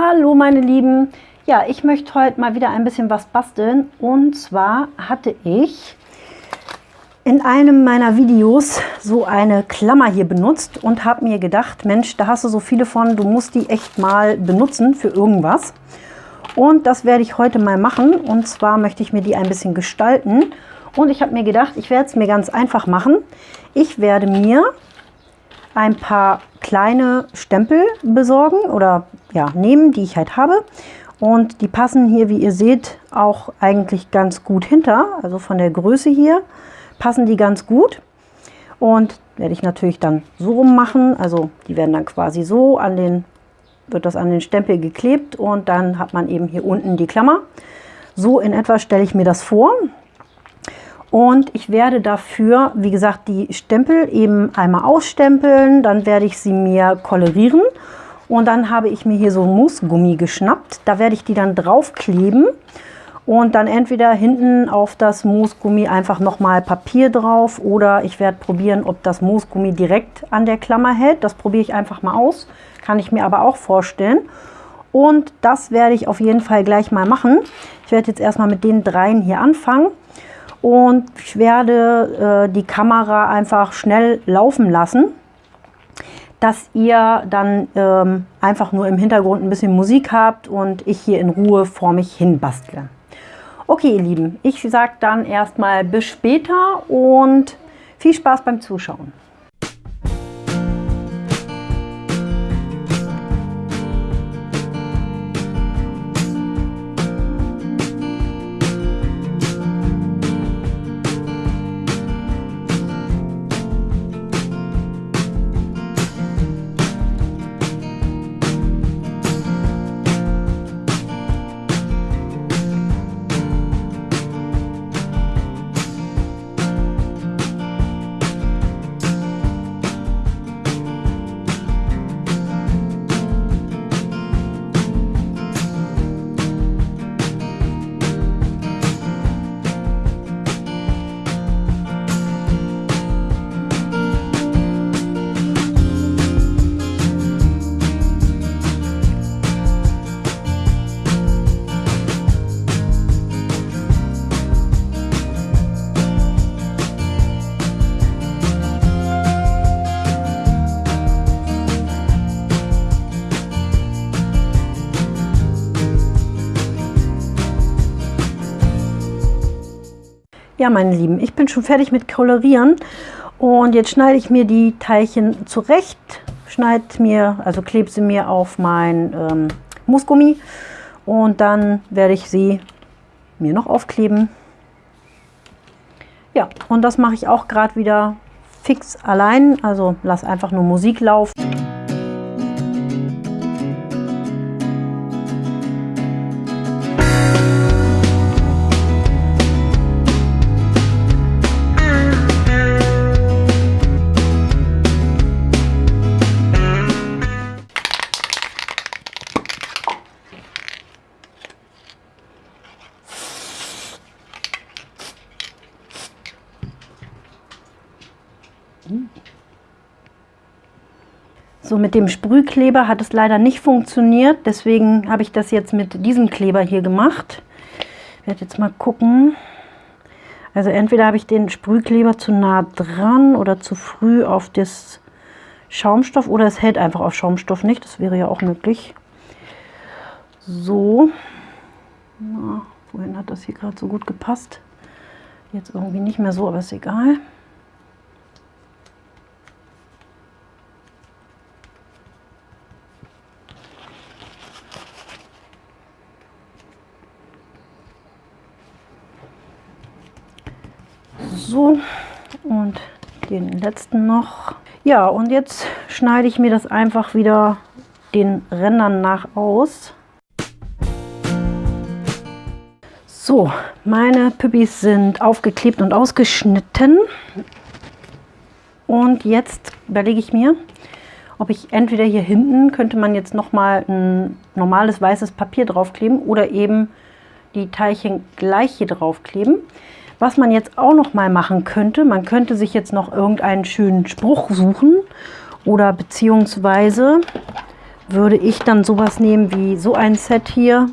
Hallo meine Lieben, ja ich möchte heute mal wieder ein bisschen was basteln und zwar hatte ich in einem meiner Videos so eine Klammer hier benutzt und habe mir gedacht, Mensch, da hast du so viele von, du musst die echt mal benutzen für irgendwas. Und das werde ich heute mal machen und zwar möchte ich mir die ein bisschen gestalten und ich habe mir gedacht, ich werde es mir ganz einfach machen. Ich werde mir ein paar kleine Stempel besorgen oder ja, nehmen, die ich halt habe. Und die passen hier, wie ihr seht, auch eigentlich ganz gut hinter. Also von der Größe hier passen die ganz gut. Und werde ich natürlich dann so rum machen. Also die werden dann quasi so an den, wird das an den Stempel geklebt und dann hat man eben hier unten die Klammer. So in etwa stelle ich mir das vor. Und ich werde dafür, wie gesagt, die Stempel eben einmal ausstempeln. Dann werde ich sie mir kolorieren. Und dann habe ich mir hier so Moosgummi geschnappt. Da werde ich die dann draufkleben. Und dann entweder hinten auf das Moosgummi einfach nochmal Papier drauf. Oder ich werde probieren, ob das Moosgummi direkt an der Klammer hält. Das probiere ich einfach mal aus. Kann ich mir aber auch vorstellen. Und das werde ich auf jeden Fall gleich mal machen. Ich werde jetzt erstmal mit den dreien hier anfangen und ich werde äh, die Kamera einfach schnell laufen lassen, dass ihr dann ähm, einfach nur im Hintergrund ein bisschen Musik habt und ich hier in Ruhe vor mich hin bastle. Okay, ihr Lieben, ich sage dann erstmal bis später und viel Spaß beim Zuschauen. Ja, meine Lieben, ich bin schon fertig mit Kolorieren und jetzt schneide ich mir die Teilchen zurecht, schneide mir, also klebe sie mir auf mein ähm, Moosgummi und dann werde ich sie mir noch aufkleben. Ja, und das mache ich auch gerade wieder fix allein, also lass einfach nur Musik laufen. So mit dem Sprühkleber hat es leider nicht funktioniert, deswegen habe ich das jetzt mit diesem Kleber hier gemacht. Ich werde jetzt mal gucken. Also entweder habe ich den Sprühkleber zu nah dran oder zu früh auf das Schaumstoff oder es hält einfach auf Schaumstoff nicht, das wäre ja auch möglich. So, Na, wohin hat das hier gerade so gut gepasst? Jetzt irgendwie nicht mehr so, aber ist egal. So, und den letzten noch. Ja, und jetzt schneide ich mir das einfach wieder den Rändern nach aus. So, meine Püppis sind aufgeklebt und ausgeschnitten. Und jetzt überlege ich mir, ob ich entweder hier hinten könnte man jetzt noch mal ein normales weißes Papier draufkleben oder eben die Teilchen gleich hier draufkleben. Was man jetzt auch noch mal machen könnte, man könnte sich jetzt noch irgendeinen schönen Spruch suchen oder beziehungsweise würde ich dann sowas nehmen wie so ein Set hier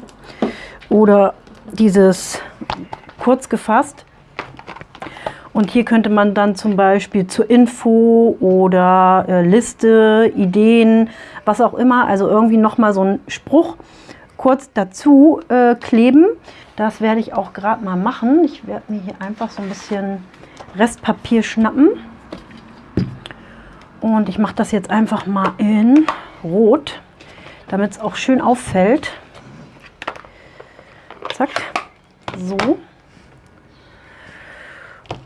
oder dieses kurz gefasst. Und hier könnte man dann zum Beispiel zur Info oder äh, Liste, Ideen, was auch immer, also irgendwie nochmal so einen Spruch kurz dazu äh, kleben. Das werde ich auch gerade mal machen. Ich werde mir hier einfach so ein bisschen Restpapier schnappen. Und ich mache das jetzt einfach mal in Rot, damit es auch schön auffällt. Zack, so.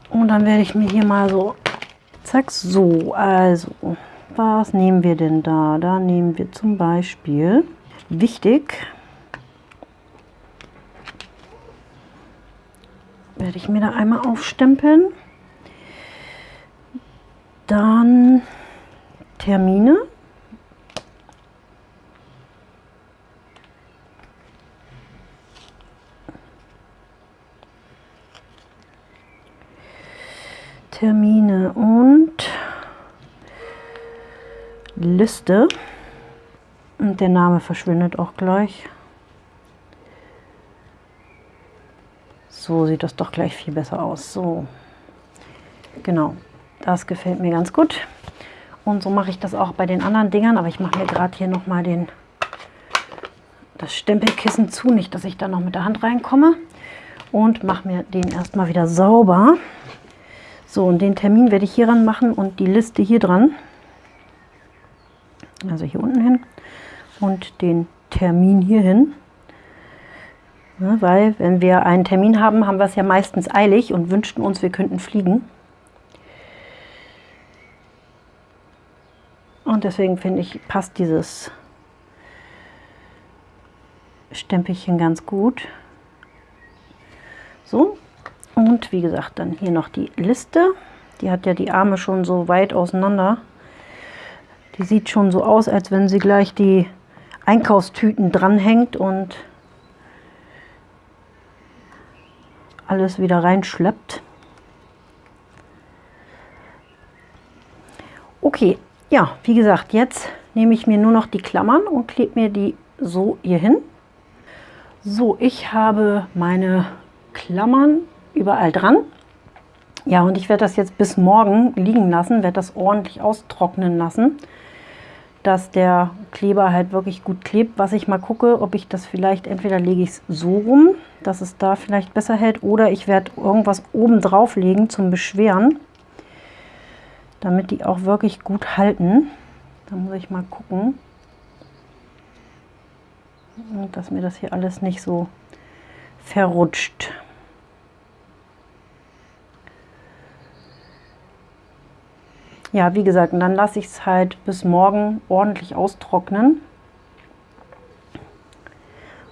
Und dann werde ich mir hier mal so, zack, so, also, was nehmen wir denn da? Da nehmen wir zum Beispiel, wichtig, werde ich mir da einmal aufstempeln. Dann Termine. Termine und Liste. Und der Name verschwindet auch gleich. So sieht das doch gleich viel besser aus. So, genau, das gefällt mir ganz gut. Und so mache ich das auch bei den anderen Dingern. Aber ich mache mir gerade hier nochmal den, das Stempelkissen zu, nicht, dass ich da noch mit der Hand reinkomme. Und mache mir den erstmal wieder sauber. So, und den Termin werde ich hier ran machen und die Liste hier dran. Also hier unten hin. Und den Termin hier hin. Ja, weil, wenn wir einen Termin haben, haben wir es ja meistens eilig und wünschten uns, wir könnten fliegen. Und deswegen finde ich, passt dieses Stempelchen ganz gut. So, und wie gesagt, dann hier noch die Liste. Die hat ja die Arme schon so weit auseinander. Die sieht schon so aus, als wenn sie gleich die Einkaufstüten dranhängt und alles wieder reinschleppt. Okay, ja, wie gesagt, jetzt nehme ich mir nur noch die Klammern und klebe mir die so hier hin. So, ich habe meine Klammern überall dran. Ja, und ich werde das jetzt bis morgen liegen lassen, werde das ordentlich austrocknen lassen, dass der Kleber halt wirklich gut klebt. Was ich mal gucke, ob ich das vielleicht, entweder lege ich es so rum, dass es da vielleicht besser hält, oder ich werde irgendwas oben drauf legen zum Beschweren, damit die auch wirklich gut halten. Da muss ich mal gucken, dass mir das hier alles nicht so verrutscht. Ja, wie gesagt, dann lasse ich es halt bis morgen ordentlich austrocknen.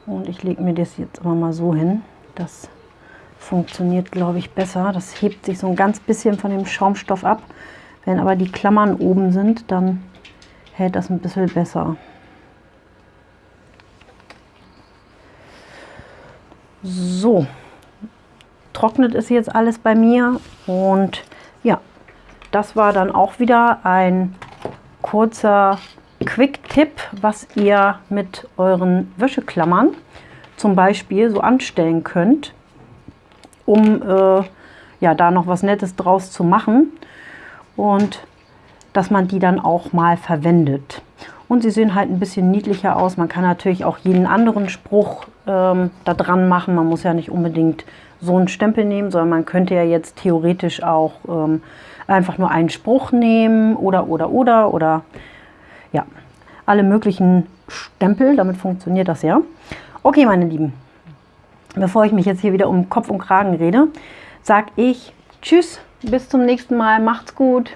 Und ich lege mir das jetzt immer mal so hin. Das funktioniert, glaube ich, besser. Das hebt sich so ein ganz bisschen von dem Schaumstoff ab. Wenn aber die Klammern oben sind, dann hält das ein bisschen besser. So, trocknet ist jetzt alles bei mir und ja, das war dann auch wieder ein kurzer Quick-Tipp, was ihr mit euren Wäscheklammern zum Beispiel so anstellen könnt, um äh, ja, da noch was Nettes draus zu machen und dass man die dann auch mal verwendet. Und sie sehen halt ein bisschen niedlicher aus. Man kann natürlich auch jeden anderen Spruch ähm, da dran machen. Man muss ja nicht unbedingt so einen Stempel nehmen, sondern man könnte ja jetzt theoretisch auch ähm, einfach nur einen Spruch nehmen oder, oder, oder, oder, ja, alle möglichen Stempel, damit funktioniert das ja. Okay, meine Lieben, bevor ich mich jetzt hier wieder um Kopf und Kragen rede, sage ich Tschüss, bis zum nächsten Mal, macht's gut.